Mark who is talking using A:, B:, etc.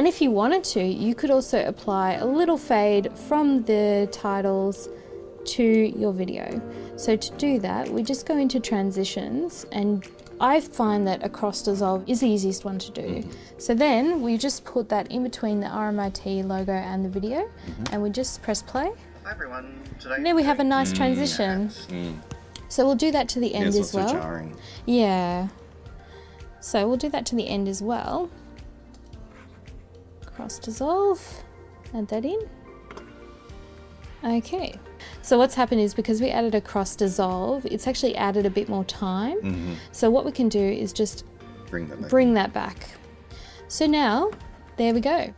A: And if you wanted to, you could also apply a little fade from the titles to your video. So to do that, we just go into transitions and I find that a cross dissolve is the easiest one to do. Mm-hmm. So then we just put that in between the RMIT logo and the video mm-hmm. and we just press play.
B: Hi everyone. Today
A: And then we have a nice mm. transition. Mm. So we'll do that to the end
C: It's
A: as
C: not
A: well.
C: so jarring.
A: Yeah. So we'll do that to the end as well. Cross dissolve, add that in. Okay. So what's happened is because we added a cross dissolve, it's actually added a bit more time. Mm-hmm. So what we can do is just
C: Bring that back.
A: bring that back. So now, there we go.